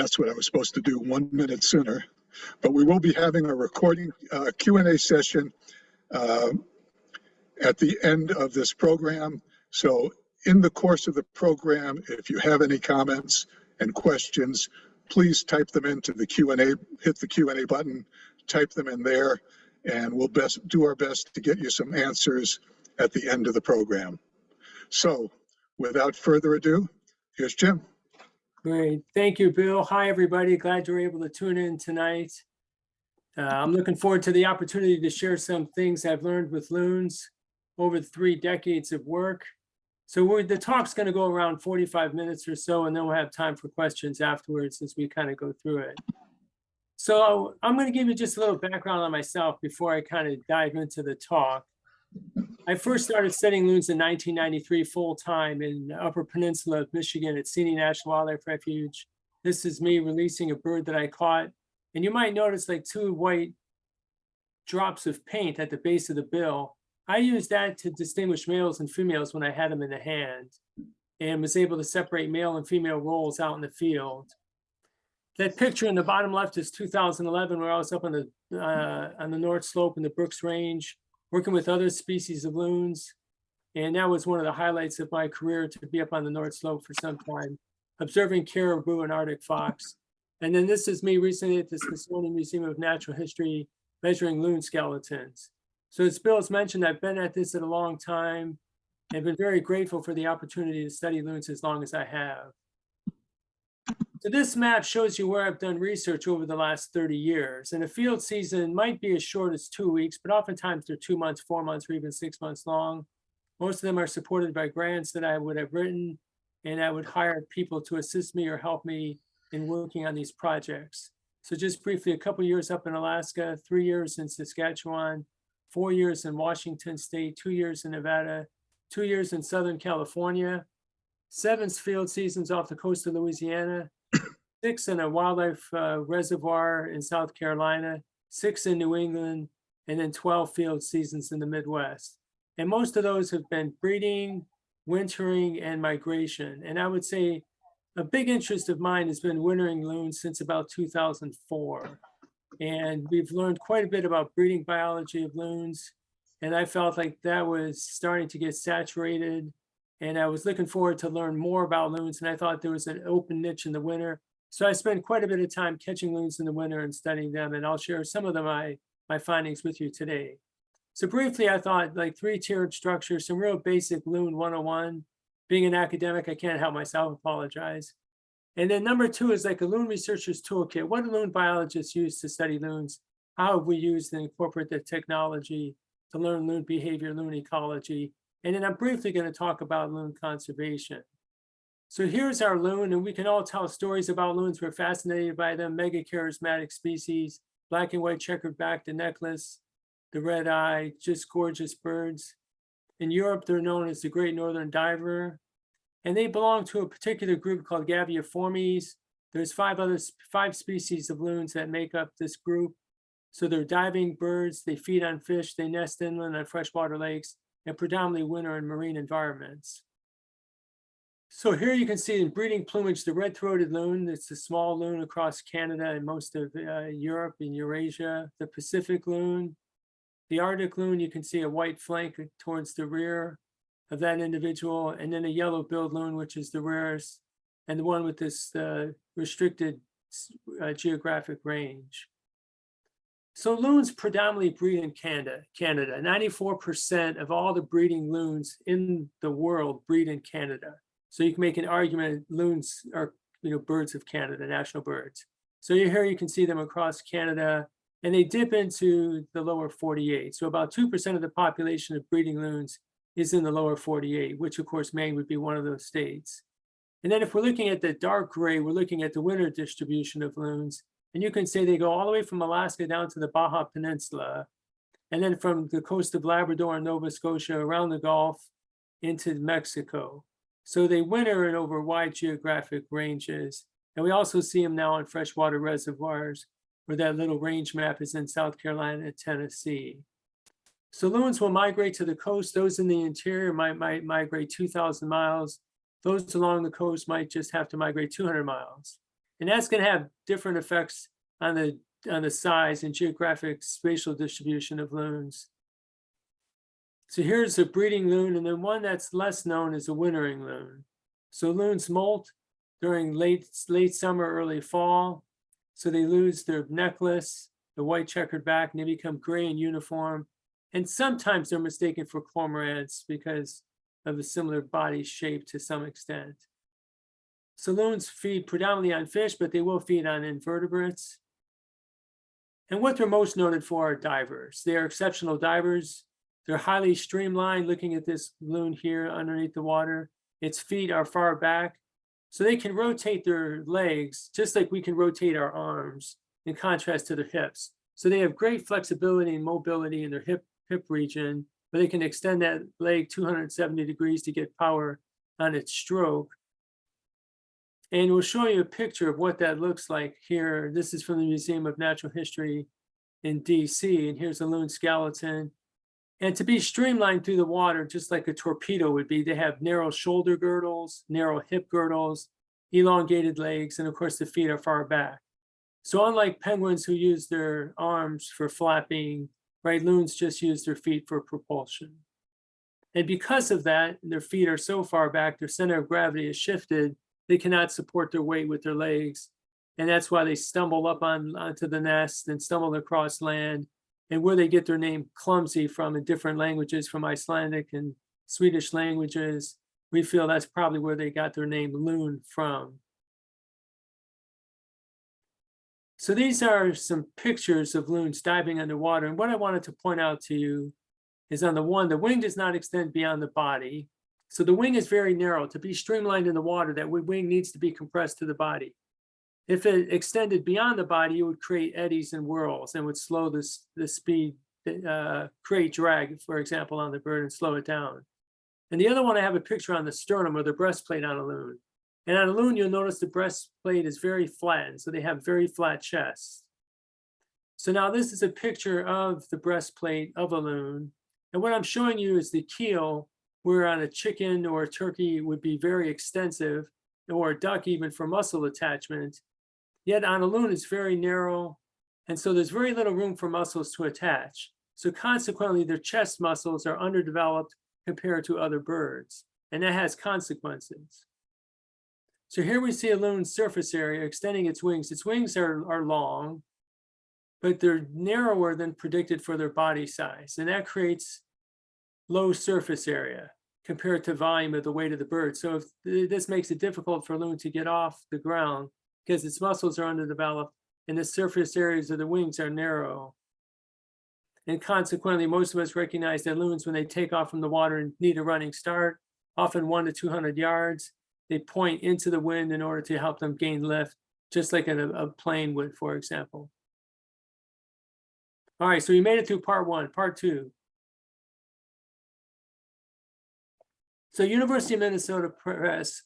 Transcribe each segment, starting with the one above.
That's what I was supposed to do one minute sooner. But we will be having a recording uh, Q and A session uh, at the end of this program. So in the course of the program, if you have any comments and questions, please type them into the Q and A, hit the Q and A button, type them in there, and we'll best do our best to get you some answers at the end of the program. So without further ado, here's Jim. Great. Thank you, Bill. Hi, everybody. Glad you're able to tune in tonight. Uh, I'm looking forward to the opportunity to share some things I've learned with loons over three decades of work. So we're, the talk's going to go around 45 minutes or so, and then we'll have time for questions afterwards as we kind of go through it. So I'm going to give you just a little background on myself before I kind of dive into the talk. I first started studying loons in 1993 full-time in the Upper Peninsula of Michigan at Seney National Wildlife Refuge. This is me releasing a bird that I caught. And you might notice like two white drops of paint at the base of the bill. I used that to distinguish males and females when I had them in the hand and was able to separate male and female roles out in the field. That picture in the bottom left is 2011, where I was up on the uh, on the North Slope in the Brooks Range, working with other species of loons. And that was one of the highlights of my career to be up on the North Slope for some time, observing caribou and Arctic fox. And then this is me recently at the Smithsonian Museum of Natural History measuring loon skeletons. So as Bill has mentioned, I've been at this at a long time and been very grateful for the opportunity to study loons as long as I have. So this map shows you where I've done research over the last 30 years. And a field season might be as short as two weeks, but oftentimes they're two months, four months, or even six months long. Most of them are supported by grants that I would have written, and I would hire people to assist me or help me in working on these projects. So just briefly, a couple years up in Alaska, three years in Saskatchewan, four years in Washington State, two years in Nevada, two years in Southern California, seven field seasons off the coast of Louisiana, six in a wildlife uh, reservoir in South Carolina, six in New England, and then 12 field seasons in the Midwest. And most of those have been breeding, wintering, and migration. And I would say a big interest of mine has been wintering loons since about 2004. And we've learned quite a bit about breeding biology of loons. And I felt like that was starting to get saturated. And I was looking forward to learn more about loons. And I thought there was an open niche in the winter. So I spent quite a bit of time catching loons in the winter and studying them. And I'll share some of them, my, my findings with you today. So briefly, I thought like three-tiered structure, some real basic loon 101. Being an academic, I can't help myself apologize. And then number two is like a loon researcher's toolkit. What do loon biologists use to study loons? How have we used and incorporate the technology to learn loon behavior, loon ecology? And then I'm briefly going to talk about loon conservation. So here's our loon, and we can all tell stories about loons. We're fascinated by them, mega charismatic species, black and white checkered back, the necklace, the red eye, just gorgeous birds. In Europe, they're known as the Great Northern Diver, and they belong to a particular group called Gaviiformes. There's five other five species of loons that make up this group. So they're diving birds, they feed on fish, they nest inland on freshwater lakes, and predominantly winter in marine environments. So here you can see in breeding plumage, the red-throated loon. It's a small loon across Canada and most of uh, Europe and Eurasia. The Pacific loon, the Arctic loon, you can see a white flank towards the rear of that individual, and then a yellow-billed loon, which is the rarest, and the one with this uh, restricted uh, geographic range. So loons predominantly breed in Canada. Canada, 94% of all the breeding loons in the world breed in Canada. So you can make an argument loons are you know birds of Canada, national birds. So here you can see them across Canada, and they dip into the lower 48. So about 2% of the population of breeding loons is in the lower 48, which of course Maine would be one of those states. And then if we're looking at the dark gray, we're looking at the winter distribution of loons. And you can say they go all the way from Alaska down to the Baja Peninsula. And then from the coast of Labrador and Nova Scotia around the Gulf into Mexico. So they winter in over wide geographic ranges. And we also see them now in freshwater reservoirs where that little range map is in South Carolina and Tennessee. So loons will migrate to the coast. Those in the interior might, might migrate 2,000 miles. Those along the coast might just have to migrate 200 miles. And that's gonna have different effects on the, on the size and geographic spatial distribution of loons. So here's a breeding loon, and then one that's less known is a wintering loon. So loons molt during late, late summer, early fall. So they lose their necklace, the white checkered back, and they become gray and uniform. And sometimes they're mistaken for cormorants because of a similar body shape to some extent. Saloons feed predominantly on fish, but they will feed on invertebrates. And what they're most noted for are divers. They are exceptional divers. They're highly streamlined, looking at this loon here underneath the water. Its feet are far back, so they can rotate their legs just like we can rotate our arms in contrast to their hips. So they have great flexibility and mobility in their hip, hip region, but they can extend that leg 270 degrees to get power on its stroke. And we'll show you a picture of what that looks like here. This is from the Museum of Natural History in DC, and here's a loon skeleton. And to be streamlined through the water, just like a torpedo would be, they have narrow shoulder girdles, narrow hip girdles, elongated legs, and of course the feet are far back. So unlike penguins who use their arms for flapping, right, loons just use their feet for propulsion. And because of that, their feet are so far back, their center of gravity is shifted, they cannot support their weight with their legs. And that's why they stumble up on onto the nest and stumble across land and where they get their name clumsy from in different languages, from Icelandic and Swedish languages, we feel that's probably where they got their name loon from. So these are some pictures of loons diving underwater. And what I wanted to point out to you is on the one, the wing does not extend beyond the body. So the wing is very narrow. To be streamlined in the water, that wing needs to be compressed to the body. If it extended beyond the body, it would create eddies and whirls and would slow this the speed, uh, create drag, for example, on the bird and slow it down. And the other one, I have a picture on the sternum or the breastplate on a loon. And on a loon, you'll notice the breastplate is very flattened, so they have very flat chests. So now this is a picture of the breastplate of a loon. And what I'm showing you is the keel, where on a chicken or a turkey would be very extensive, or a duck even for muscle attachment. Yet on a loon, it's very narrow, and so there's very little room for muscles to attach. So consequently, their chest muscles are underdeveloped compared to other birds, and that has consequences. So here we see a loon's surface area extending its wings. Its wings are, are long, but they're narrower than predicted for their body size. And that creates low surface area compared to volume of the weight of the bird. So if this makes it difficult for a loon to get off the ground because its muscles are underdeveloped and the surface areas of the wings are narrow. And consequently, most of us recognize that loons, when they take off from the water and need a running start, often one to 200 yards, they point into the wind in order to help them gain lift, just like a, a plane would, for example. All right, so we made it through part one, part two. So University of Minnesota Press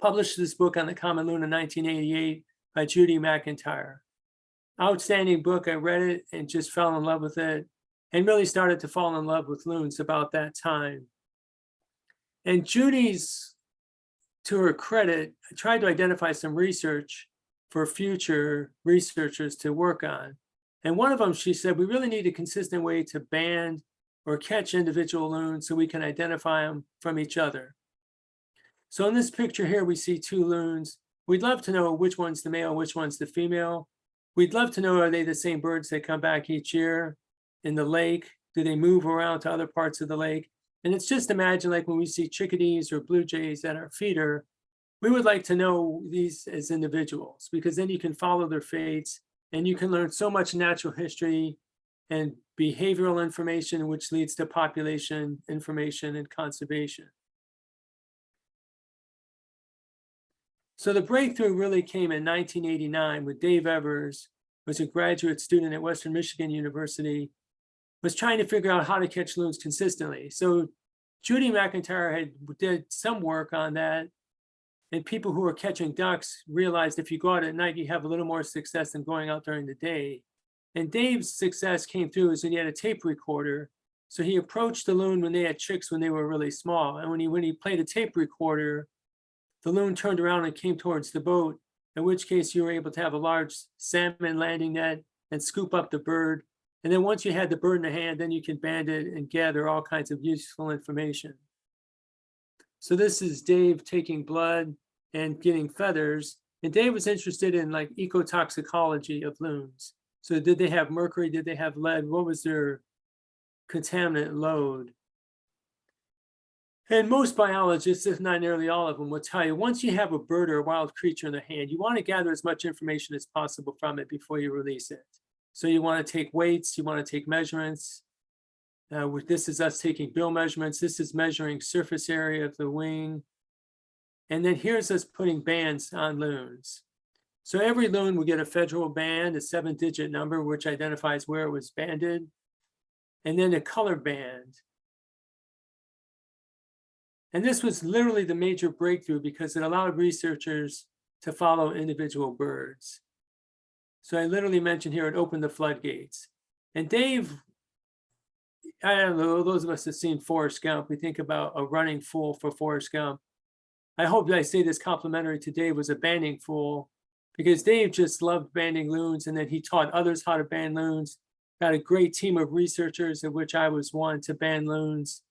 published this book on the common loon in 1988 by Judy McIntyre. Outstanding book, I read it and just fell in love with it and really started to fall in love with loons about that time. And Judy's to her credit, tried to identify some research for future researchers to work on. And one of them, she said, we really need a consistent way to band or catch individual loons so we can identify them from each other. So in this picture here, we see two loons. We'd love to know which one's the male, which one's the female. We'd love to know, are they the same birds that come back each year in the lake? Do they move around to other parts of the lake? And it's just imagine like when we see chickadees or blue jays at our feeder, we would like to know these as individuals because then you can follow their fates and you can learn so much natural history and behavioral information, which leads to population information and conservation. So the breakthrough really came in 1989 with Dave Evers, was a graduate student at Western Michigan University, was trying to figure out how to catch loons consistently. So Judy McIntyre had did some work on that. And people who are catching ducks realized if you go out at night, you have a little more success than going out during the day. And Dave's success came through is when he had a tape recorder. So he approached the loon when they had chicks when they were really small. And when he when he played a tape recorder, the loon turned around and came towards the boat in which case you were able to have a large salmon landing net and scoop up the bird. And then once you had the bird in the hand, then you can band it and gather all kinds of useful information. So this is Dave taking blood and getting feathers. And Dave was interested in like ecotoxicology of loons. So did they have mercury? Did they have lead? What was their contaminant load? And most biologists, if not nearly all of them, will tell you, once you have a bird or a wild creature in the hand, you want to gather as much information as possible from it before you release it. So you want to take weights, you want to take measurements. Uh, this is us taking bill measurements. This is measuring surface area of the wing. And then here's us putting bands on loons. So every loon will get a federal band, a seven digit number, which identifies where it was banded. And then a color band. And this was literally the major breakthrough because it allowed researchers to follow individual birds. So I literally mentioned here, it opened the floodgates. And Dave, I don't know, those of us that seen Forrest Gump, we think about a running fool for Forrest Gump. I hope that I say this complimentary to Dave was a banding fool because Dave just loved banding loons and then he taught others how to band loons. Got a great team of researchers of which I was one to band loons.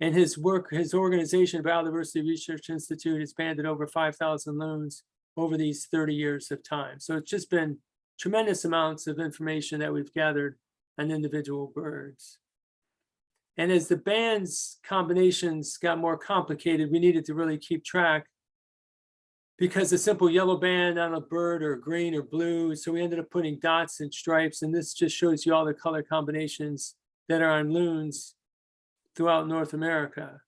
And his work, his organization, Biodiversity Research Institute, has banded over 5,000 loons over these 30 years of time. So it's just been tremendous amounts of information that we've gathered on individual birds. And as the bands combinations got more complicated, we needed to really keep track because a simple yellow band on a bird or green or blue. So we ended up putting dots and stripes. And this just shows you all the color combinations that are on loons throughout North America.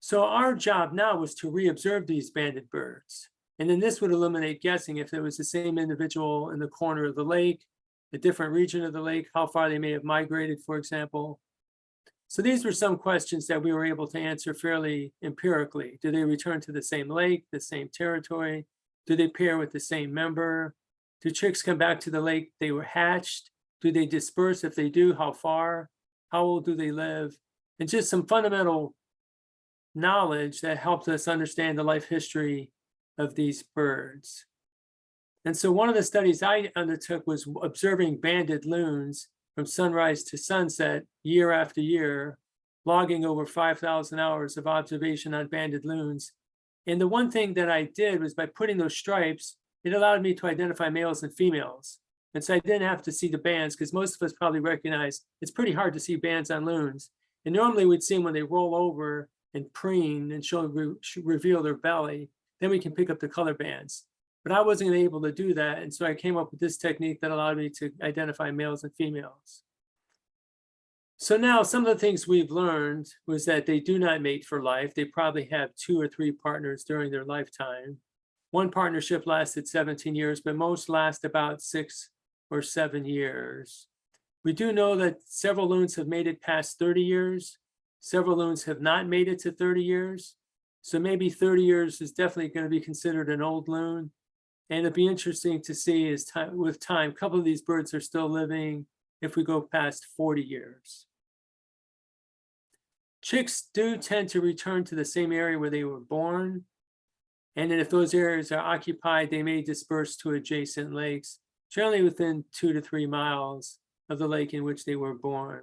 So our job now was to reobserve these banded birds. And then this would eliminate guessing if it was the same individual in the corner of the lake, a different region of the lake, how far they may have migrated, for example. So these were some questions that we were able to answer fairly empirically. Do they return to the same lake, the same territory? Do they pair with the same member? Do chicks come back to the lake they were hatched? Do they disperse? If they do, how far? How old do they live? And just some fundamental knowledge that helps us understand the life history of these birds. And so one of the studies I undertook was observing banded loons from sunrise to sunset year after year, logging over 5,000 hours of observation on banded loons. And the one thing that I did was by putting those stripes, it allowed me to identify males and females. And so I didn't have to see the bands because most of us probably recognize it's pretty hard to see bands on loons. And normally we'd see them when they roll over and preen and show re reveal their belly. Then we can pick up the color bands. But I wasn't able to do that. And so I came up with this technique that allowed me to identify males and females. So now some of the things we've learned was that they do not mate for life. They probably have two or three partners during their lifetime. One partnership lasted 17 years, but most last about six or seven years. We do know that several loons have made it past 30 years. Several loons have not made it to 30 years. So maybe 30 years is definitely going to be considered an old loon. And it'd be interesting to see is time with time, a couple of these birds are still living if we go past 40 years. Chicks do tend to return to the same area where they were born. And then if those areas are occupied, they may disperse to adjacent lakes, generally within two to three miles of the lake in which they were born.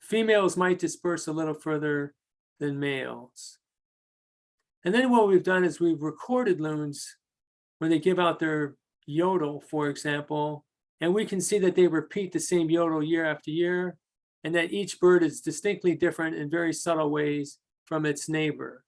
Females might disperse a little further than males. And then what we've done is we've recorded loons when they give out their yodel, for example, and we can see that they repeat the same yodel year after year, and that each bird is distinctly different in very subtle ways from its neighbor.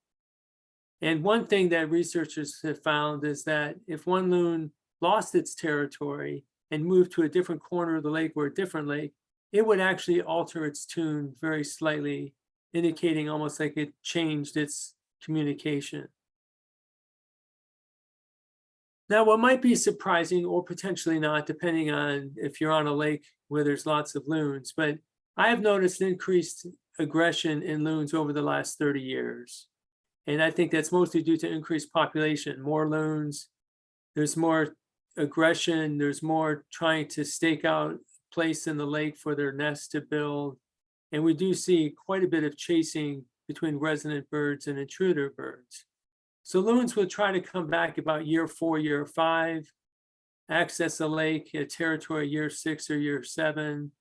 And one thing that researchers have found is that if one loon lost its territory and moved to a different corner of the lake or a different lake, it would actually alter its tune very slightly, indicating almost like it changed its communication. Now, what might be surprising or potentially not, depending on if you're on a lake where there's lots of loons, but I have noticed increased aggression in loons over the last 30 years. And I think that's mostly due to increased population, more loons, there's more aggression, there's more trying to stake out place in the lake for their nest to build. And we do see quite a bit of chasing between resident birds and intruder birds. So loons will try to come back about year four, year five, access a lake, a territory year six or year seven.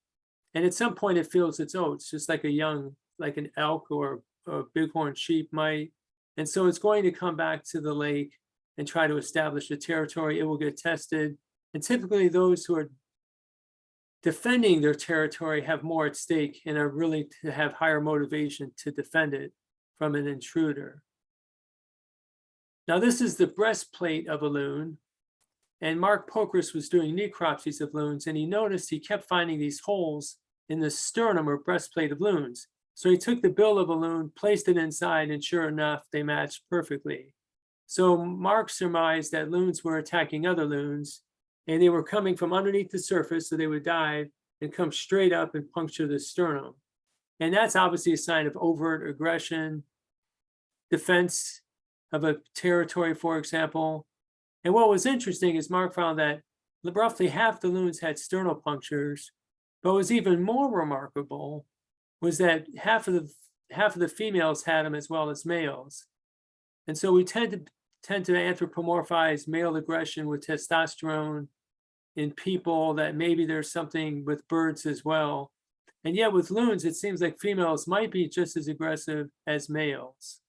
And at some point it feels its oh, oats, just like a young, like an elk or a bighorn sheep might. And so it's going to come back to the lake and try to establish a territory. It will get tested. And typically those who are defending their territory have more at stake and are really to have higher motivation to defend it from an intruder. Now this is the breastplate of a loon. And Mark Pokras was doing necropsies of loons and he noticed he kept finding these holes in the sternum or breastplate of loons. So he took the bill of a loon, placed it inside, and sure enough, they matched perfectly. So Mark surmised that loons were attacking other loons and they were coming from underneath the surface, so they would dive and come straight up and puncture the sternum. And that's obviously a sign of overt aggression, defense of a territory, for example. And what was interesting is Mark found that roughly half the loons had sternal punctures, but what was even more remarkable was that half of the half of the females had them as well as males. And so we tend to tend to anthropomorphize male aggression with testosterone in people that maybe there's something with birds as well. And yet with loons, it seems like females might be just as aggressive as males.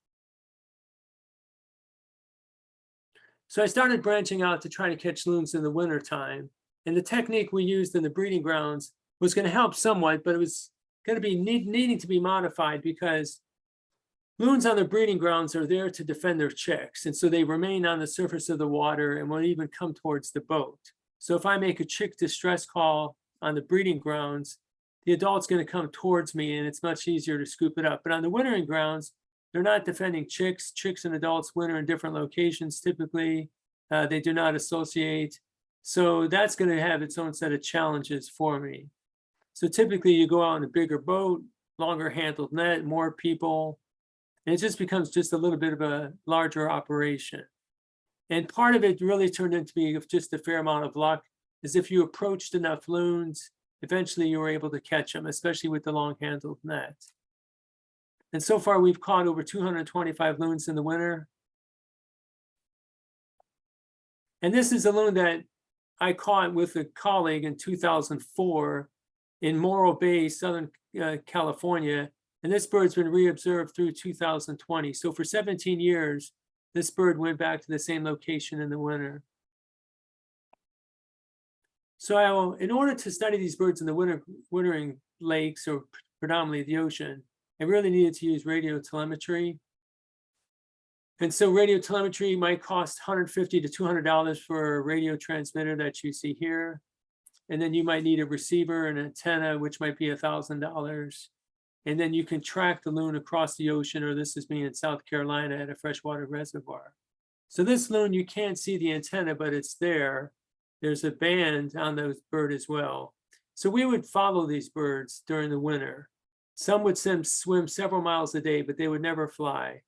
So I started branching out to try to catch loons in the winter time. And the technique we used in the breeding grounds was going to help somewhat, but it was going to be need, needing to be modified because loons on the breeding grounds are there to defend their chicks. And so they remain on the surface of the water and won't even come towards the boat. So if I make a chick distress call on the breeding grounds, the adult's going to come towards me and it's much easier to scoop it up. But on the wintering grounds, they're not defending chicks. Chicks and adults winter in different locations typically. Uh, they do not associate. So that's going to have its own set of challenges for me. So typically you go out in a bigger boat, longer handled net, more people, and it just becomes just a little bit of a larger operation. And part of it really turned into be just a fair amount of luck, is if you approached enough loons, eventually you were able to catch them, especially with the long handled net. And so far we've caught over 225 loons in the winter. And this is a loon that I caught with a colleague in 2004 in Morro Bay, Southern uh, California. And this bird's been reobserved through 2020. So for 17 years, this bird went back to the same location in the winter. So in order to study these birds in the winter, wintering lakes or predominantly the ocean, I really needed to use radio telemetry. And so radio telemetry might cost 150 to $200 for a radio transmitter that you see here. And then you might need a receiver and antenna, which might be $1,000. And then you can track the loon across the ocean, or this is me in South Carolina at a freshwater reservoir. So this loon, you can't see the antenna, but it's there. There's a band on those bird as well. So we would follow these birds during the winter. Some would swim, several miles a day, but they would never fly.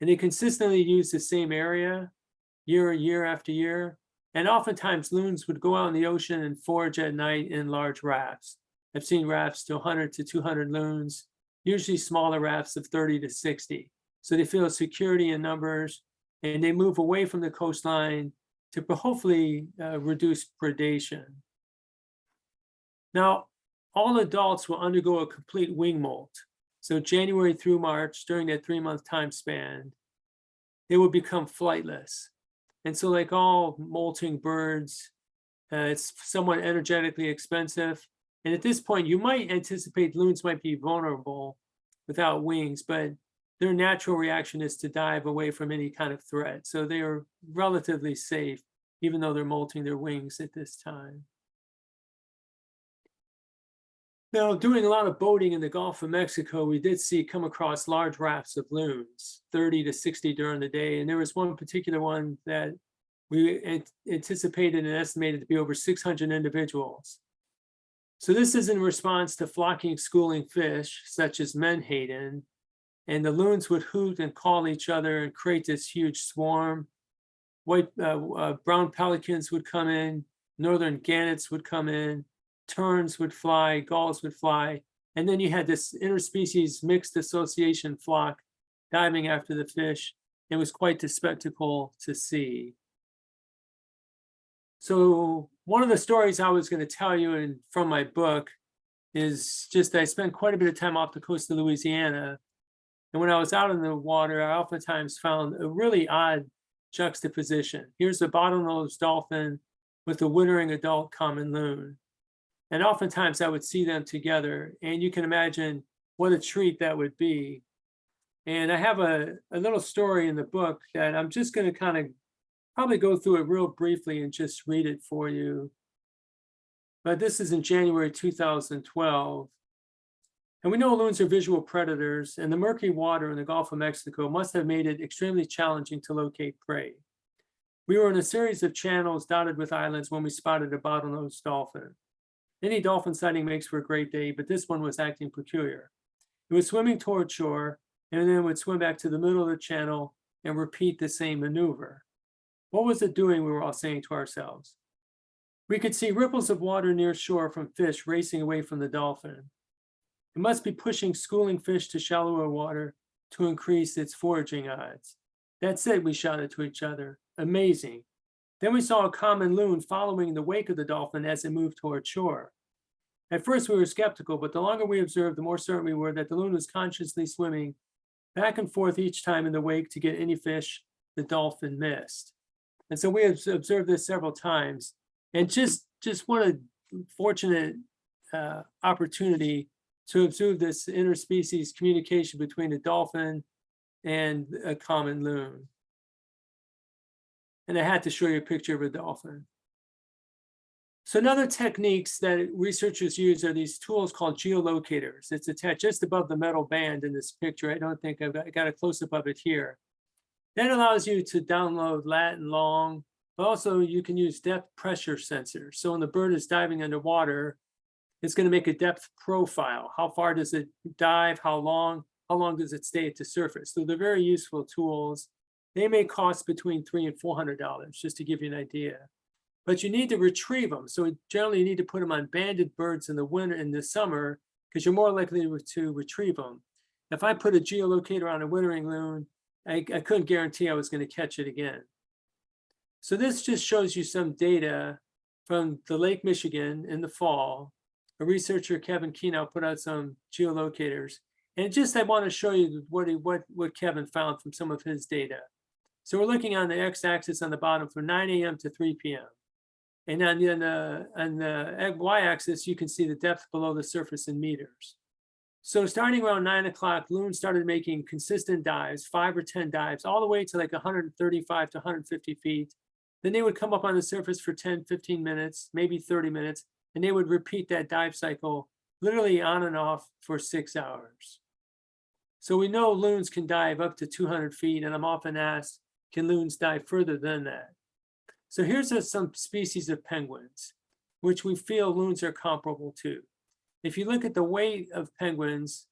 And they consistently use the same area year, year after year. And oftentimes loons would go out in the ocean and forage at night in large rafts. I've seen rafts to 100 to 200 loons, usually smaller rafts of 30 to 60. So they feel security in numbers and they move away from the coastline to hopefully uh, reduce predation. Now, all adults will undergo a complete wing molt. So January through March, during that three month time span, they will become flightless. And so like all molting birds, uh, it's somewhat energetically expensive. And at this point, you might anticipate loons might be vulnerable without wings, but their natural reaction is to dive away from any kind of threat. So they are relatively safe, even though they're molting their wings at this time. Now, doing a lot of boating in the Gulf of Mexico, we did see come across large rafts of loons, 30 to 60 during the day. And there was one particular one that we anticipated and estimated to be over 600 individuals. So this is in response to flocking schooling fish, such as menhaden, and the loons would hoot and call each other and create this huge swarm. White uh, uh, brown pelicans would come in, northern gannets would come in, terns would fly, gulls would fly, and then you had this interspecies mixed association flock diving after the fish. It was quite the spectacle to see. So one of the stories I was going to tell you in from my book is just I spent quite a bit of time off the coast of Louisiana. And when I was out in the water, I oftentimes found a really odd juxtaposition. Here's a bottlenose dolphin with a wintering adult common loon. And oftentimes I would see them together and you can imagine what a treat that would be. And I have a, a little story in the book that I'm just going to kind of probably go through it real briefly and just read it for you. But this is in January 2012. And we know loons are visual predators and the murky water in the Gulf of Mexico must have made it extremely challenging to locate prey. We were in a series of channels dotted with islands when we spotted a bottlenose dolphin. Any dolphin sighting makes for a great day, but this one was acting peculiar. It was swimming toward shore and then would swim back to the middle of the channel and repeat the same maneuver. What was it doing, we were all saying to ourselves. We could see ripples of water near shore from fish racing away from the dolphin. It must be pushing schooling fish to shallower water to increase its foraging odds. That's it, we shouted to each other. Amazing. Then we saw a common loon following in the wake of the dolphin as it moved toward shore. At first we were skeptical, but the longer we observed, the more certain we were that the loon was consciously swimming back and forth each time in the wake to get any fish the dolphin missed. And so we have observed this several times and just, just what a fortunate uh, opportunity to observe this interspecies communication between a dolphin and a common loon. And I had to show you a picture of a dolphin. So another techniques that researchers use are these tools called geolocators. It's attached just above the metal band in this picture. I don't think I've got, I got a close up of it here. That allows you to download lat and long, but also you can use depth pressure sensors. So when the bird is diving underwater, it's going to make a depth profile. How far does it dive? How long? How long does it stay at the surface? So they're very useful tools. They may cost between three and four hundred dollars, just to give you an idea. But you need to retrieve them. So generally you need to put them on banded birds in the winter in the summer because you're more likely to retrieve them. If I put a geolocator on a wintering loon, I, I couldn't guarantee I was going to catch it again. So this just shows you some data from the Lake Michigan in the fall. A researcher, Kevin Kenow, put out some geolocators. And just I want to show you what, he, what, what Kevin found from some of his data. So we're looking on the x-axis on the bottom from 9 a.m. to 3 p.m. And on the, on the y-axis, you can see the depth below the surface in meters. So starting around nine o'clock, loons started making consistent dives, five or 10 dives, all the way to like 135 to 150 feet. Then they would come up on the surface for 10, 15 minutes, maybe 30 minutes, and they would repeat that dive cycle literally on and off for six hours. So we know loons can dive up to 200 feet, and I'm often asked, can loons dive further than that? So here's a, some species of penguins, which we feel loons are comparable to. If you look at the weight of penguins,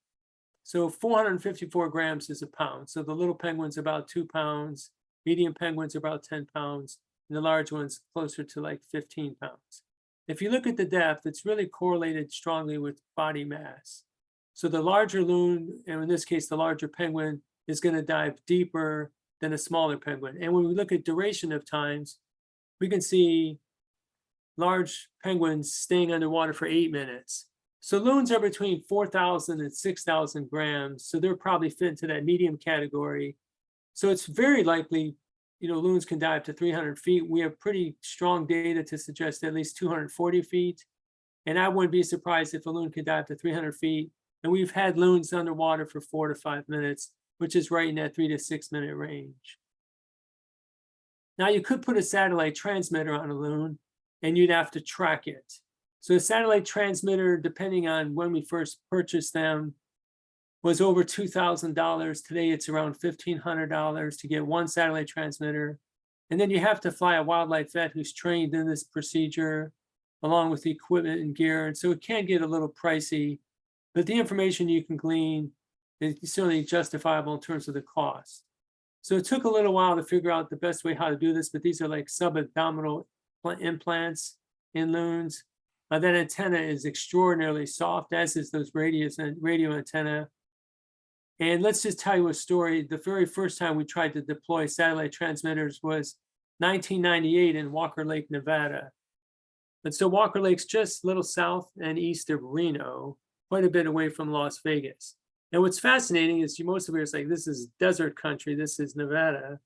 so 454 grams is a pound. So the little penguins about two pounds, medium penguins about 10 pounds, and the large ones closer to like 15 pounds. If you look at the depth, it's really correlated strongly with body mass. So the larger loon, and in this case, the larger penguin, is going to dive deeper than a smaller penguin. And when we look at duration of times, we can see large penguins staying underwater for eight minutes. So loons are between 4,000 and 6,000 grams. So they're probably fit into that medium category. So it's very likely, you know, loons can dive to 300 feet. We have pretty strong data to suggest at least 240 feet. And I wouldn't be surprised if a loon could dive to 300 feet. And we've had loons underwater for four to five minutes, which is right in that three to six minute range. Now you could put a satellite transmitter on a loon and you'd have to track it. So a satellite transmitter, depending on when we first purchased them, was over $2,000. Today it's around $1,500 to get one satellite transmitter. And then you have to fly a wildlife vet who's trained in this procedure along with the equipment and gear. And so it can get a little pricey, but the information you can glean is certainly justifiable in terms of the cost. So it took a little while to figure out the best way how to do this, but these are like subabdominal implants in loons. Uh, that antenna is extraordinarily soft, as is those radius and radio antenna. And let's just tell you a story. The very first time we tried to deploy satellite transmitters was 1998 in Walker Lake, Nevada. And so Walker Lake's just a little south and east of Reno, quite a bit away from Las Vegas. And what's fascinating is you most of it is like, this is desert country, this is Nevada.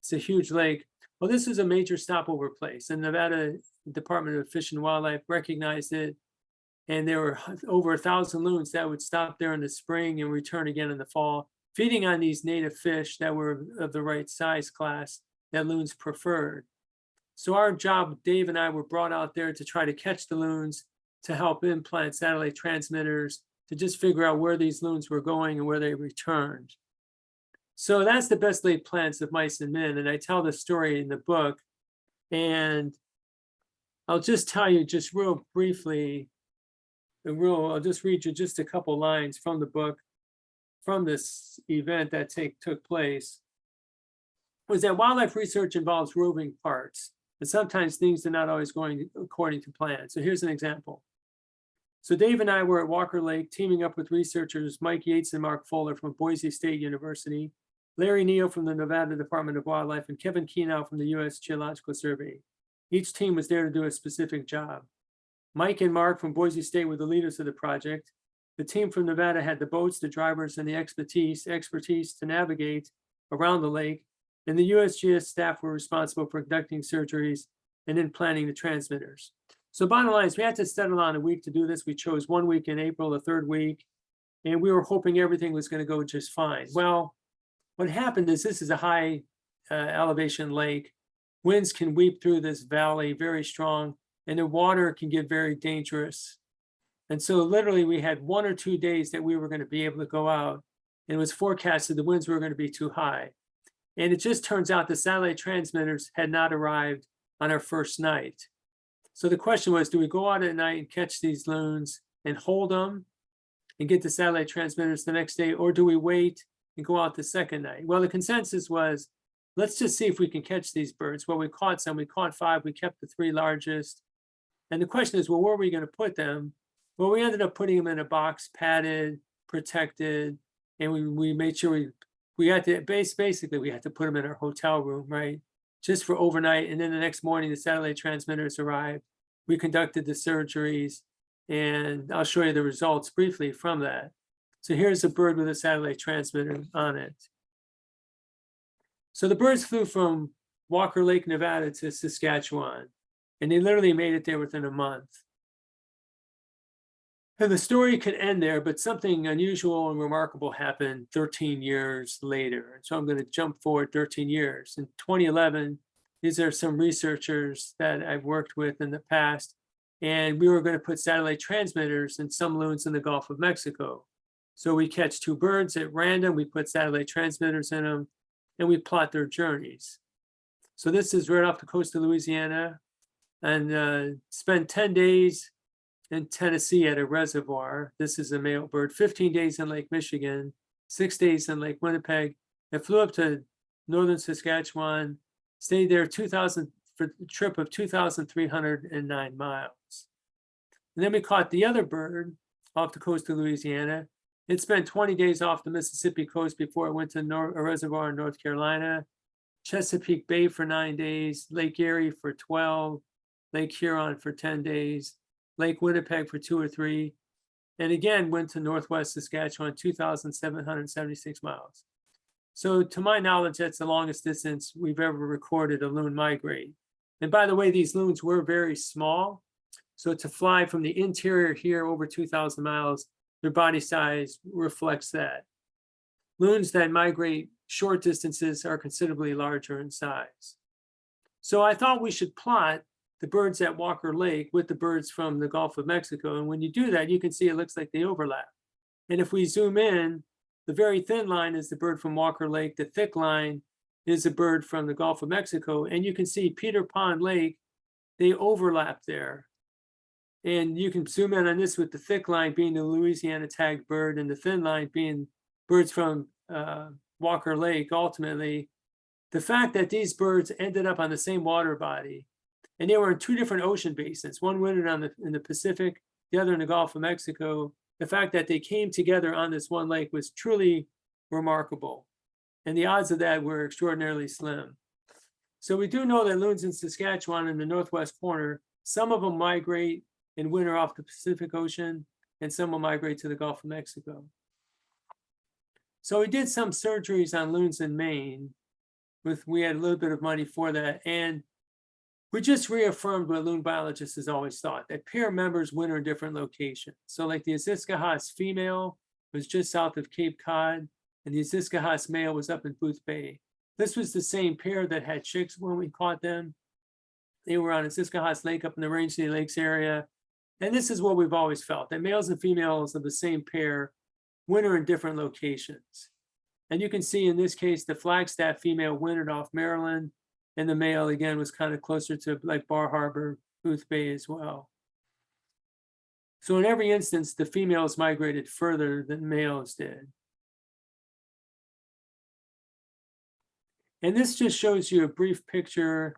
It's a huge lake. Well, this is a major stopover place and Nevada Department of Fish and Wildlife recognized it. And there were over a thousand loons that would stop there in the spring and return again in the fall, feeding on these native fish that were of the right size class that loons preferred. So our job, Dave and I were brought out there to try to catch the loons, to help implant satellite transmitters, to just figure out where these loons were going and where they returned. So that's the best laid plans of mice and men, and I tell the story in the book. And I'll just tell you just real briefly, real, I'll just read you just a couple lines from the book, from this event that take, took place was that wildlife research involves roving parts, and sometimes things are not always going according to plan. So here's an example. So Dave and I were at Walker Lake teaming up with researchers Mike Yates and Mark Fuller from Boise State University, Larry Neal from the Nevada Department of Wildlife, and Kevin Kenow from the US Geological Survey. Each team was there to do a specific job. Mike and Mark from Boise State were the leaders of the project. The team from Nevada had the boats, the drivers, and the expertise, expertise to navigate around the lake and the USGS staff were responsible for conducting surgeries and then planning the transmitters. So bottom line is we had to settle on a week to do this. We chose one week in April, the third week, and we were hoping everything was going to go just fine. Well, what happened is this is a high uh, elevation lake. Winds can weep through this valley very strong, and the water can get very dangerous. And so literally we had one or two days that we were going to be able to go out. And it was forecasted the winds were going to be too high. And it just turns out the satellite transmitters had not arrived on our first night. So the question was, do we go out at night and catch these loons and hold them and get the satellite transmitters the next day, or do we wait and go out the second night? Well, the consensus was, let's just see if we can catch these birds. Well, we caught some, we caught five, we kept the three largest. And the question is, well, where are we gonna put them? Well, we ended up putting them in a box, padded, protected, and we, we made sure we we had to base basically we had to put them in our hotel room, right? Just for overnight. And then the next morning, the satellite transmitters arrived. We conducted the surgeries, and I'll show you the results briefly from that. So here's a bird with a satellite transmitter on it. So the birds flew from Walker Lake, Nevada to Saskatchewan, and they literally made it there within a month. And the story could end there, but something unusual and remarkable happened 13 years later. So I'm going to jump forward 13 years. In 2011, these are some researchers that I've worked with in the past, and we were going to put satellite transmitters in some loons in the Gulf of Mexico. So we catch two birds at random, we put satellite transmitters in them, and we plot their journeys. So this is right off the coast of Louisiana, and uh, spend 10 days in Tennessee at a reservoir. This is a male bird, 15 days in Lake Michigan, six days in Lake Winnipeg. It flew up to northern Saskatchewan, stayed there 2000 for a trip of 2,309 miles. And then we caught the other bird off the coast of Louisiana. It spent 20 days off the Mississippi coast before it went to a reservoir in North Carolina, Chesapeake Bay for nine days, Lake Erie for 12, Lake Huron for 10 days, Lake Winnipeg for two or three, and again went to Northwest Saskatchewan, 2,776 miles. So to my knowledge, that's the longest distance we've ever recorded a loon migrate. And by the way, these loons were very small. So to fly from the interior here over 2,000 miles, their body size reflects that. Loons that migrate short distances are considerably larger in size. So I thought we should plot the birds at Walker Lake with the birds from the Gulf of Mexico. And when you do that, you can see it looks like they overlap. And if we zoom in, the very thin line is the bird from Walker Lake. The thick line is a bird from the Gulf of Mexico. And you can see Peter Pond Lake, they overlap there. And you can zoom in on this with the thick line being the Louisiana tagged bird and the thin line being birds from uh, Walker Lake. Ultimately, the fact that these birds ended up on the same water body and they were in two different ocean basins, one wintered on the, in the Pacific, the other in the Gulf of Mexico. The fact that they came together on this one lake was truly remarkable. And the odds of that were extraordinarily slim. So we do know that loons in Saskatchewan in the northwest corner, some of them migrate in winter off the Pacific Ocean, and some will migrate to the Gulf of Mexico. So we did some surgeries on loons in Maine. With, we had a little bit of money for that, and we just reaffirmed what loon biologists has always thought, that pair members winter in different locations. So like the Aziscohos female was just south of Cape Cod, and the Aziscohos male was up in Boothbay. This was the same pair that had chicks when we caught them. They were on Aziscohos Lake up in the Rangeley Lakes area. And this is what we've always felt, that males and females of the same pair winter in different locations. And you can see in this case, the Flagstaff female wintered off Maryland, and the male again was kind of closer to like Bar Harbor, Boothbay as well. So in every instance, the females migrated further than males did. And this just shows you a brief picture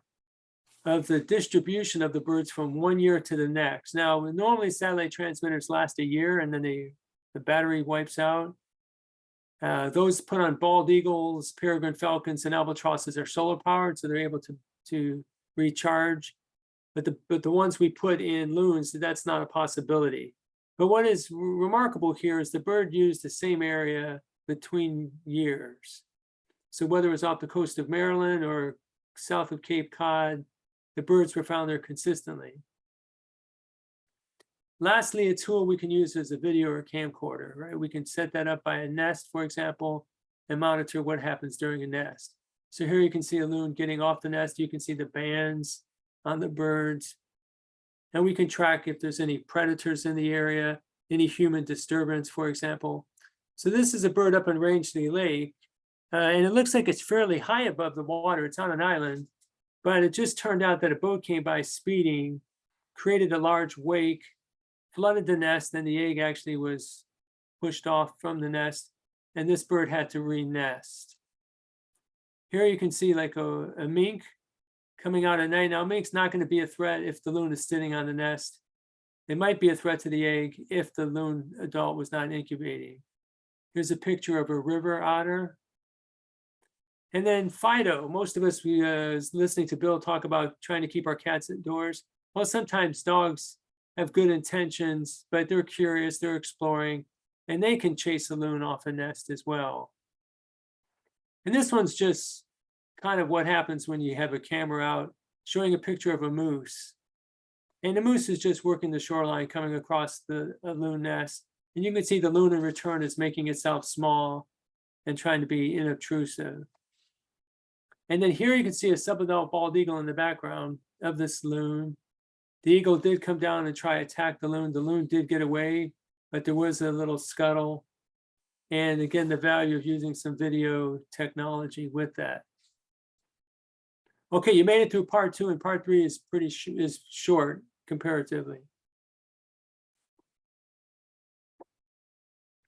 of the distribution of the birds from one year to the next. Now, normally satellite transmitters last a year and then they, the battery wipes out. Uh, those put on bald eagles, peregrine falcons, and albatrosses are solar powered, so they're able to, to recharge. But the, but the ones we put in loons, that's not a possibility. But what is remarkable here is the bird used the same area between years. So whether it was off the coast of Maryland or south of Cape Cod, the birds were found there consistently. Lastly, a tool we can use is a video or camcorder, right? We can set that up by a nest, for example, and monitor what happens during a nest. So here you can see a loon getting off the nest. You can see the bands on the birds. And we can track if there's any predators in the area, any human disturbance, for example. So this is a bird up in Rangeley Lake. Uh, and it looks like it's fairly high above the water. It's on an island, but it just turned out that a boat came by speeding, created a large wake, flooded the nest, and the egg actually was pushed off from the nest, and this bird had to re-nest. Here you can see like a, a mink coming out at night. Now, mink's not going to be a threat if the loon is sitting on the nest. It might be a threat to the egg if the loon adult was not incubating. Here's a picture of a river otter. And then Fido, most of us, we uh, listening to Bill talk about trying to keep our cats indoors. Well, sometimes dogs have good intentions, but they're curious, they're exploring, and they can chase a loon off a nest as well. And this one's just kind of what happens when you have a camera out showing a picture of a moose. And the moose is just working the shoreline coming across the loon nest. And you can see the loon in return is making itself small and trying to be inobtrusive. And then here you can see a subadult bald eagle in the background of this loon. The eagle did come down and try to attack the loon. The loon did get away, but there was a little scuttle. And again, the value of using some video technology with that. Okay, you made it through part two and part three is pretty sh is short comparatively.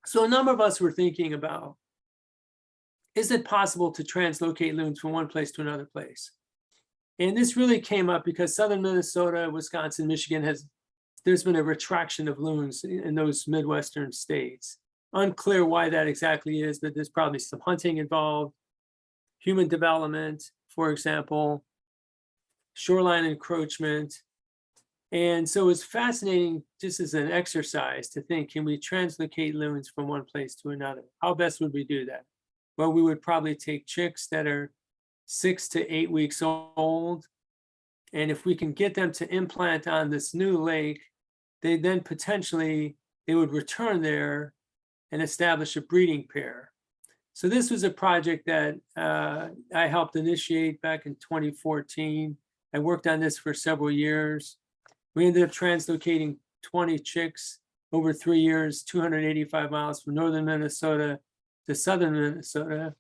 So a number of us were thinking about, is it possible to translocate loons from one place to another place? And this really came up because Southern Minnesota, Wisconsin, Michigan has, there's been a retraction of loons in those Midwestern states. Unclear why that exactly is, but there's probably some hunting involved, human development, for example, shoreline encroachment. And so it's fascinating just as an exercise to think, can we translocate loons from one place to another? How best would we do that? Well, we would probably take chicks that are six to eight weeks old. And if we can get them to implant on this new lake, they then potentially, they would return there and establish a breeding pair. So this was a project that uh, I helped initiate back in 2014. I worked on this for several years. We ended up translocating 20 chicks over three years, 285 miles from northern Minnesota to southern Minnesota.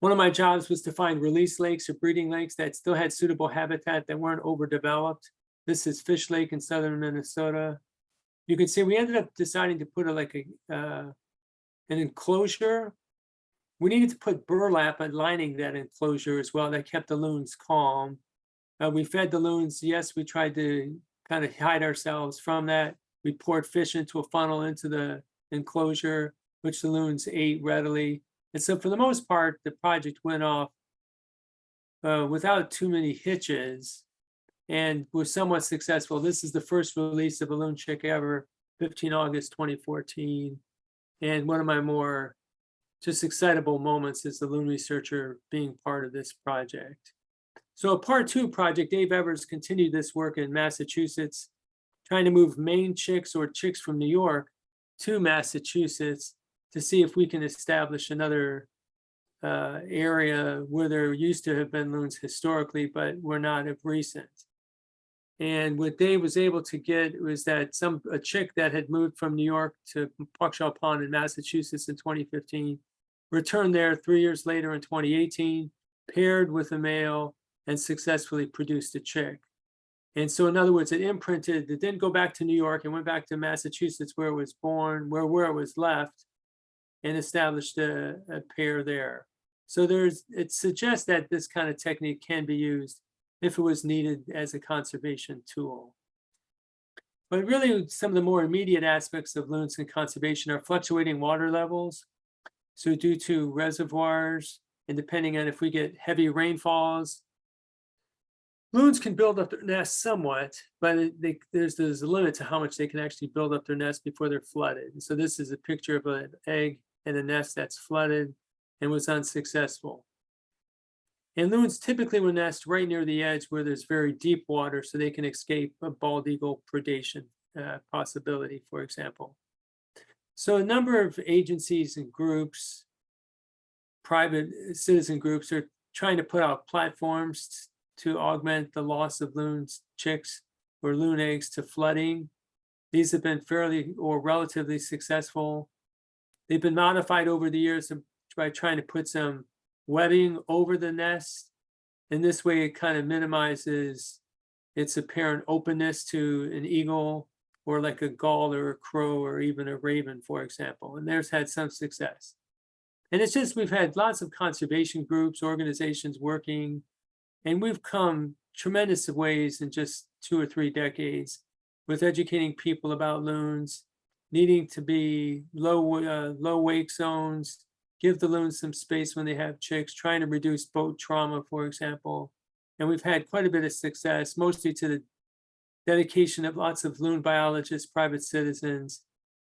One of my jobs was to find release lakes or breeding lakes that still had suitable habitat that weren't overdeveloped. This is Fish Lake in southern Minnesota. You can see we ended up deciding to put a, like a uh, an enclosure. We needed to put burlap lining that enclosure as well. That kept the loons calm. Uh, we fed the loons. Yes, we tried to kind of hide ourselves from that. We poured fish into a funnel into the enclosure, which the loons ate readily. And so for the most part, the project went off uh, without too many hitches and was somewhat successful. This is the first release of Balloon Chick ever, 15 August 2014. And one of my more just excitable moments as the loon researcher being part of this project. So a part two project, Dave Evers continued this work in Massachusetts, trying to move Maine chicks or chicks from New York to Massachusetts to see if we can establish another uh, area where there used to have been loons historically, but were not of recent. And what Dave was able to get was that some, a chick that had moved from New York to Waukesha Pond in Massachusetts in 2015, returned there three years later in 2018, paired with a male and successfully produced a chick. And so in other words, it imprinted, it didn't go back to New York, it went back to Massachusetts where it was born, where, where it was left and established a, a pair there. So there's, it suggests that this kind of technique can be used if it was needed as a conservation tool. But really, some of the more immediate aspects of loons and conservation are fluctuating water levels. So due to reservoirs, and depending on if we get heavy rainfalls, loons can build up their nests somewhat, but they, there's, there's a limit to how much they can actually build up their nest before they're flooded. And so this is a picture of an egg and a nest that's flooded and was unsuccessful. And loons typically will nest right near the edge where there's very deep water so they can escape a bald eagle predation uh, possibility, for example. So a number of agencies and groups, private citizen groups are trying to put out platforms to augment the loss of loons, chicks, or loon eggs to flooding. These have been fairly or relatively successful. They've been modified over the years by trying to put some webbing over the nest. And this way it kind of minimizes its apparent openness to an eagle or like a gull or a crow or even a raven, for example. And there's had some success. And it's just, we've had lots of conservation groups, organizations working, and we've come tremendous ways in just two or three decades with educating people about loons, needing to be low, uh, low wake zones, give the loons some space when they have chicks, trying to reduce boat trauma, for example. And we've had quite a bit of success, mostly to the dedication of lots of loon biologists, private citizens.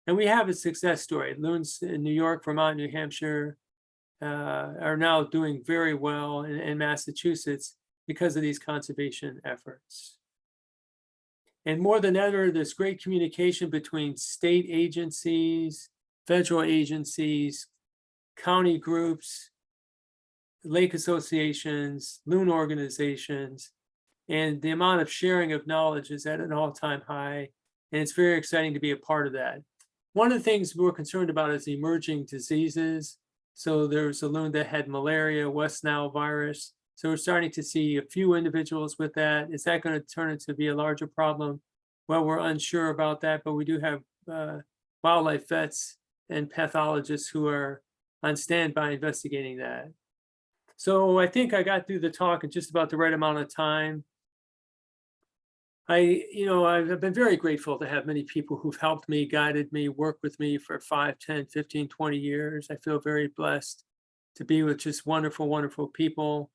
And we have a success story. Loons in New York, Vermont, New Hampshire uh, are now doing very well in, in Massachusetts because of these conservation efforts. And more than ever, there's great communication between state agencies, federal agencies, county groups, lake associations, loon organizations, and the amount of sharing of knowledge is at an all-time high. And it's very exciting to be a part of that. One of the things we're concerned about is emerging diseases. So there's a loon that had malaria, West Nile virus. So we're starting to see a few individuals with that. Is that going to turn into be a larger problem? Well, we're unsure about that, but we do have uh, wildlife vets and pathologists who are on standby investigating that. So I think I got through the talk in just about the right amount of time. I, you know, I've been very grateful to have many people who've helped me, guided me, worked with me for 5, 10, 15, 20 years. I feel very blessed to be with just wonderful, wonderful people.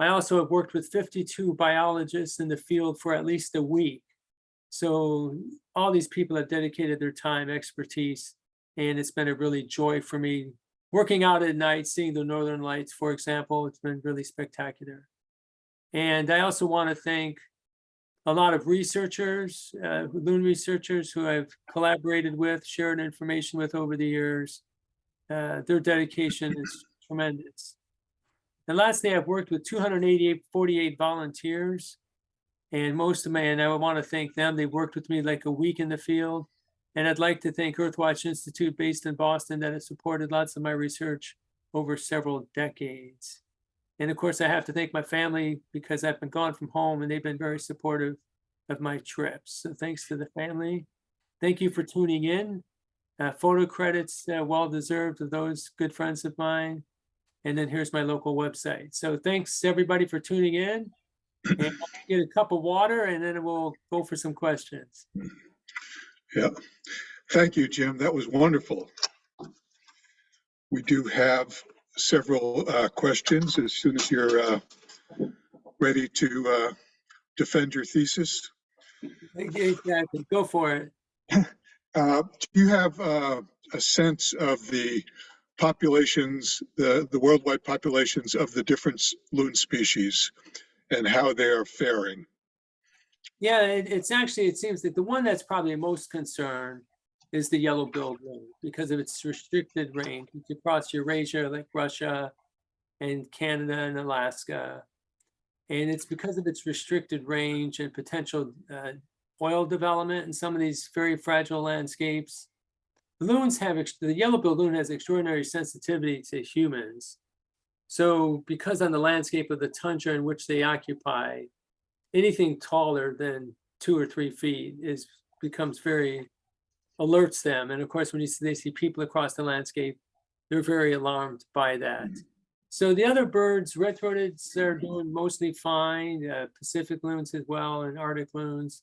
I also have worked with 52 biologists in the field for at least a week. So all these people have dedicated their time, expertise, and it's been a really joy for me working out at night, seeing the northern lights, for example. It's been really spectacular. And I also want to thank a lot of researchers, uh, loon researchers who I've collaborated with, shared information with over the years. Uh, their dedication is tremendous. And lastly, I've worked with 288, 48 volunteers. And most of my, and I want to thank them. They worked with me like a week in the field. And I'd like to thank Earthwatch Institute based in Boston that has supported lots of my research over several decades. And of course, I have to thank my family because I've been gone from home and they've been very supportive of my trips. So thanks to the family. Thank you for tuning in. Uh, photo credits, uh, well-deserved of those good friends of mine. And then here's my local website. So thanks everybody for tuning in. And get a cup of water and then we'll go for some questions. Yeah. Thank you, Jim. That was wonderful. We do have several uh, questions as soon as you're uh, ready to uh, defend your thesis. Exactly, go for it. Uh, Do you have uh, a sense of the populations, the, the worldwide populations of the different loon species and how they are faring? Yeah, it, it's actually, it seems that the one that's probably most concerned is the yellow-billed loon because of its restricted range. It's across Eurasia, like Russia and Canada and Alaska. And it's because of its restricted range and potential uh, oil development in some of these very fragile landscapes. Loons have, the yellow-billed loon has extraordinary sensitivity to humans. So because on the landscape of the tundra in which they occupy, anything taller than two or three feet is, becomes very, alerts them. And of course, when you, see- they see people across the landscape, they're very alarmed by that. So the other birds, red-throated, are doing mostly fine, uh, Pacific loons as well, and Arctic loons.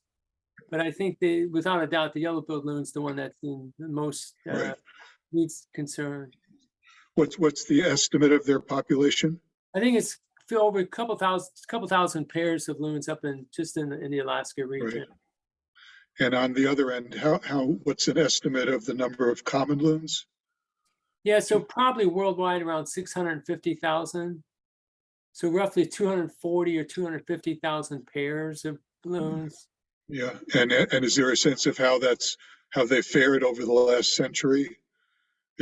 But I think they, without a doubt, the yellow-billed loon's the one that's in the most, uh, Right. needs concern. What's, what's the estimate of their population? I think it's feel over a couple thousand, couple thousand pairs of loons up in, just in, the- in the Alaska region. And on the other end, how, how, what's an estimate of the number of common loons? Yeah, so probably worldwide around six hundred and fifty thousand. So roughly two hundred and forty or two hundred and fifty thousand pairs of loons. Yeah, and, and is there a sense of how that's, how they fared over the last century?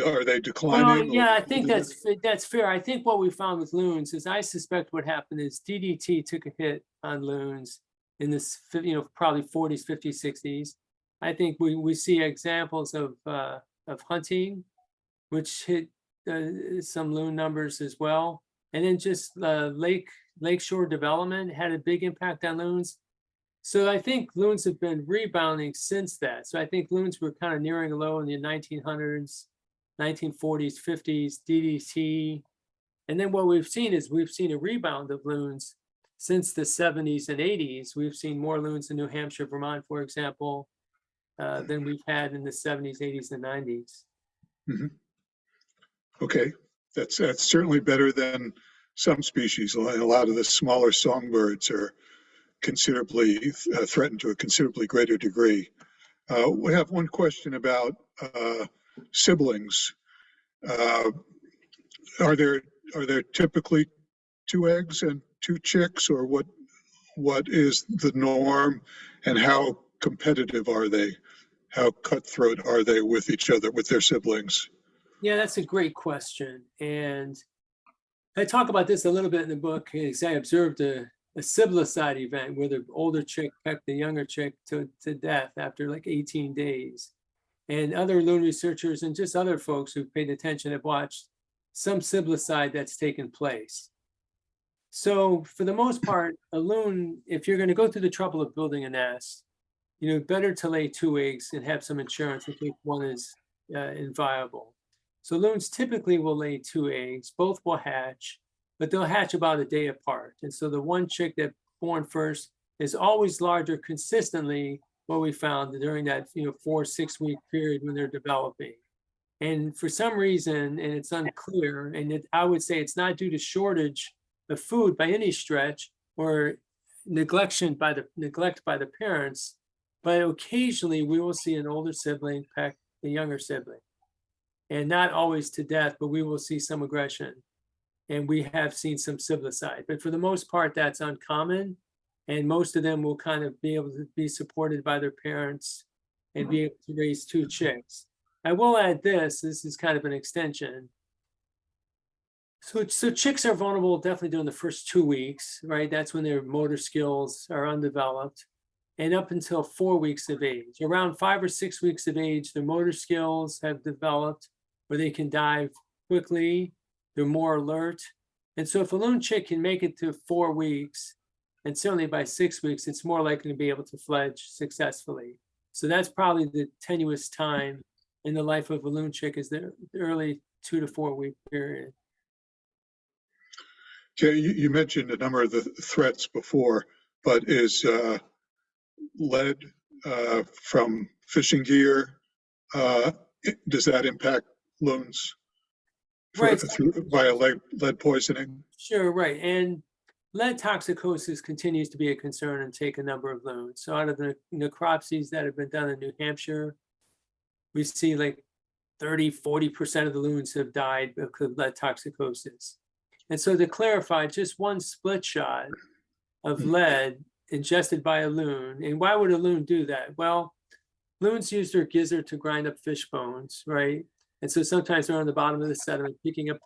Are they Well, declining? or- yeah, I think that's, that's fair. I think what we found with loons is I suspect what happened is DDT took a hit on loons in this, you know, probably forties, fifties, sixties. I think we, we see examples of, uh, of hunting, which hit, uh, some loon numbers as well. And then just, uh, lake, lakeshore development had a big impact on loons. So I think loons have been rebounding since that. So I think loons were kind of nearing a low in the nineteen hundreds. 1940s, 50s, DDT. And then what we've seen is we've seen a rebound of loons since the 70s and 80s. We've seen more loons in New Hampshire, Vermont, for example, uh, than we've had in the 70s, 80s, and 90s. Okay, that's, that's certainly better than some species. A lot of the smaller songbirds are considerably uh, threatened to a considerably greater degree. Uh, We have one question about uh, siblings. Uh, Are there, are there typically two eggs and two chicks, or what, what is the norm? And how competitive are they? How cutthroat are they with each other, with their siblings? Yeah, that's a great question. And I talk about this a little bit in the book, because I observed a, a siblicide event where the older chick pecked the younger chick to, to death after like 18 days. And other loon researchers and just other folks who paid attention have watched some siblicide that's taken place. So for the most part, a loon, if you're going to go through the trouble of building a nest, you know, better to lay two eggs and have some insurance in case one is uh, inviable. So loons typically will lay two eggs, both will hatch, but they'll hatch about a day apart. And so the one chick that born first is always larger consistently, what we found during that, you know, four, six week period when they're developing. And for some reason, and it's unclear, and it, I would say it's not due to shortage of food by any stretch or neglection by the neglect by the parents, but occasionally we will see an older sibling peck the younger sibling and not always to death, but we will see some aggression. And we have seen some siblicide, but for the most part, that's uncommon. And most of them will kind of be able to be supported by their parents and be mm-hmm. able to raise two chicks. I will add this, this is kind of an extension. So, so chicks are vulnerable definitely during the first two weeks, right? That's when their motor skills are undeveloped. And up until four weeks of age, around five or six weeks of age, their motor skills have developed where they can dive quickly, they're more alert. And so if a loon chick can make it to four weeks, and certainly by six weeks, it's more likely to be able to fledge successfully. So that's probably the tenuous time in the life of a loon chick is the early two to four week period. Okay, you, you mentioned a number of the threats before, but is uh, lead uh, from fishing gear, uh, does that impact loons? For- Right. through- via lead, lead poisoning. Sure, right. And lead toxicosis continues to be a concern and take a number of loons. So out of the necropsies that have been done in New Hampshire, we see like 30, 40% of the loons have died because of lead toxicosis. And so to clarify, just one split shot of Mm. lead ingested by a loon. And why would a loon do that? Well, loons use their gizzard to grind up fish bones, right? And so sometimes they're on the bottom of the sediment, picking up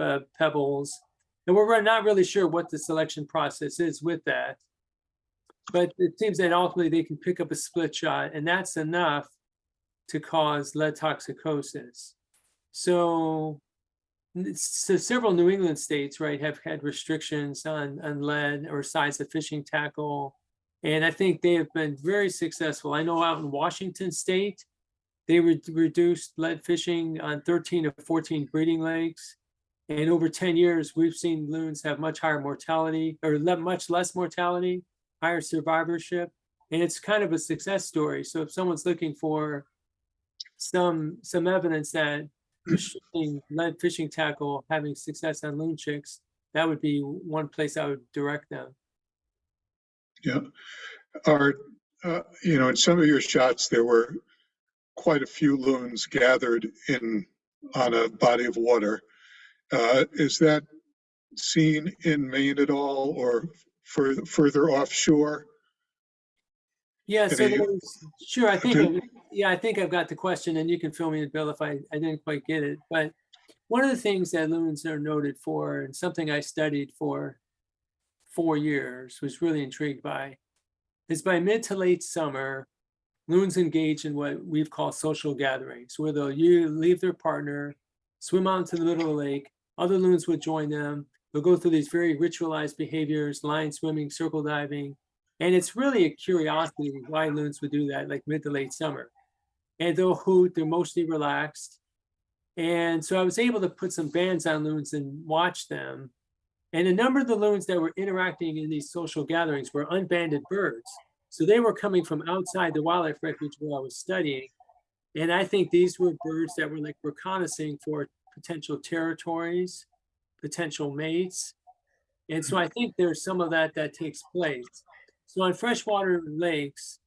uh, pebbles. And we're not really sure what the selection process is with that. But it seems that ultimately they can pick up a split shot and that's enough to cause lead toxicosis. So, so several New England states, right, have had restrictions on, on lead or size of fishing tackle. And I think they have been very successful. I know out in Washington state, they re- reduced lead fishing on 13 of 14 breeding lakes. And over 10 years, we've seen loons have much higher mortality or le- much less mortality, higher survivorship. And it's kind of a success story. So if someone's looking for some, some evidence that restricting lead fishing tackle having success on loon chicks, that would be one place I would direct them. Yeah. Are, uh, you know, in some of your shots, there were quite a few loons gathered in, on a body of water. Uh, Is that seen in Maine at all or further, further offshore? Yeah, so Any- there's, sure, I think, I've- yeah, I think I've got the question and you can fill me in, Bill, if I, I didn't quite get it. But one of the things that loons are noted for and something I studied for four years, was really intrigued by, is by mid to late summer, loons engage in what we've called social gatherings, where they'll you leave their partner, swim out into the middle of the lake, other loons would join them. They'll go through these very ritualized behaviors, line swimming, circle diving, and it's really a curiosity why loons would do that, like mid to late summer. And they'll hoot, they're mostly relaxed. And so I was able to put some bands on loons and watch them. And a number of the loons that were interacting in these social gatherings were unbanded birds. So they were coming from outside the wildlife refuge where I was studying. And I think these were birds that were like reconnaissing for potential territories, potential mates. And so I think there's some of that that takes place. So on freshwater lakes,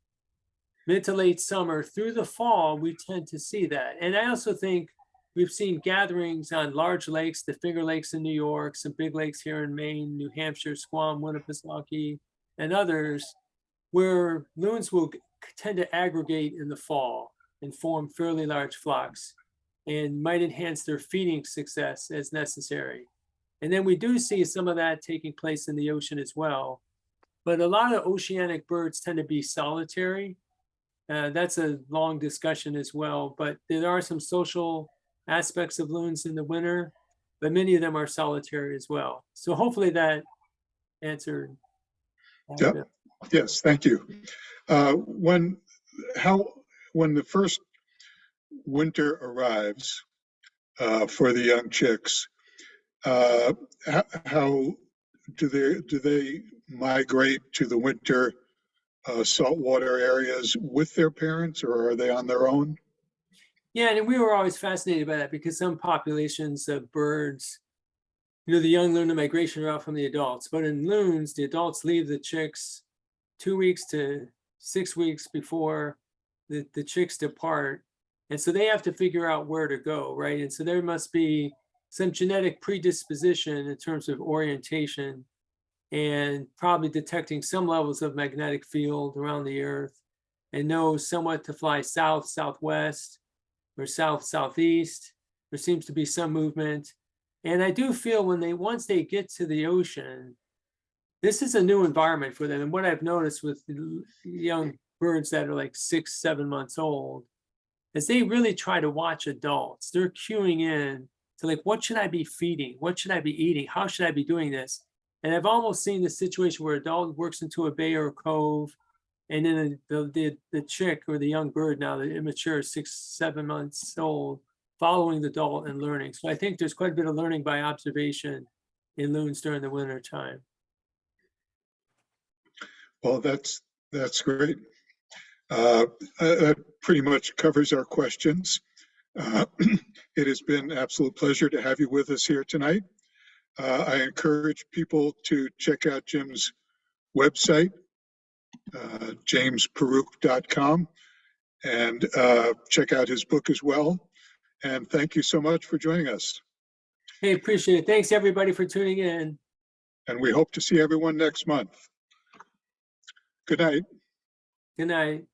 mid to late summer through the fall, we tend to see that. And I also think we've seen gatherings on large lakes, the Finger Lakes in New York, some big lakes here in Maine, New Hampshire, Squam, Winnipesaukee, and others, where loons will tend to aggregate in the fall and form fairly large flocks and might enhance their feeding success as necessary. And then we do see some of that taking place in the ocean as well. But a lot of oceanic birds tend to be solitary. Uh, that's a long discussion as well, but there are some social aspects of loons in the winter, but many of them are solitary as well. So hopefully that answered. Yep. Yes, thank you. Uh, When, how, when the first winter arrives uh, for the young chicks, uh, ho- how do they, do they migrate to the winter uh, saltwater areas with their parents or are they on their own? Yeah, and we were always fascinated by that because some populations of birds, you know, the young learn the migration route from the adults, but in loons, the adults leave the chicks two weeks to six weeks before the, the chicks depart. And so they have to figure out where to go, right? And so there must be some genetic predisposition in terms of orientation and probably detecting some levels of magnetic field around the earth and know somewhat to fly south, southwest, or south southeast. There seems to be some movement. And I do feel when they once they get to the ocean, this is a new environment for them. And what I've noticed with young birds that are like six, seven months old is they really try to watch adults. They're cueing in to like, what should I be feeding? What should I be eating? How should I be doing this? And I've almost seen the situation where a dog works into a bay or a cove and then the, the, the chick or the young bird now, the immature six, seven months old, following the adult and learning. So I think there's quite a bit of learning by observation in loons during the winter time. Well, that's, that's great. Uh, That pretty much covers our questions. Uh, It has been an absolute pleasure to have you with us here tonight. Uh, I encourage people to check out Jim's website, uh, jamesparuk.com, and uh, check out his book as well. And thank you so much for joining us. Hey, appreciate it. Thanks, everybody, for tuning in. And we hope to see everyone next month. Good night. Good night.